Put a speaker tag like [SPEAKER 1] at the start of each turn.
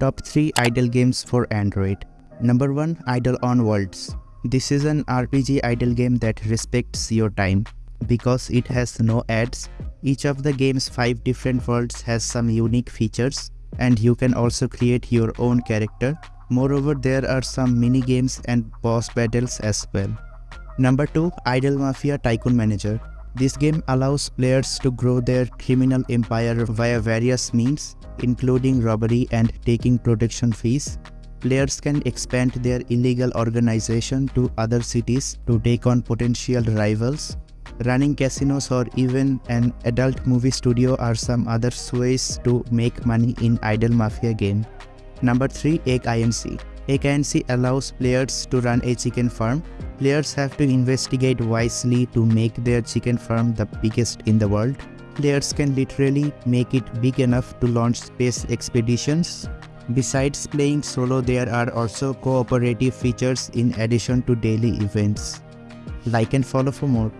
[SPEAKER 1] Top 3 idle games for Android. Number 1 Idle on Worlds. This is an RPG idle game that respects your time. Because it has no ads, each of the game's 5 different worlds has some unique features and you can also create your own character. Moreover, there are some mini games and boss battles as well. Number 2 Idle Mafia Tycoon Manager. This game allows players to grow their criminal empire via various means, including robbery and taking protection fees. Players can expand their illegal organization to other cities to take on potential rivals. Running casinos or even an adult movie studio are some other ways to make money in Idle Mafia game. Number 3 Egg INC Egg INC allows players to run a chicken farm. Players have to investigate wisely to make their chicken farm the biggest in the world. Players can literally make it big enough to launch space expeditions. Besides playing solo, there are also cooperative features in addition to daily events. Like and follow for more.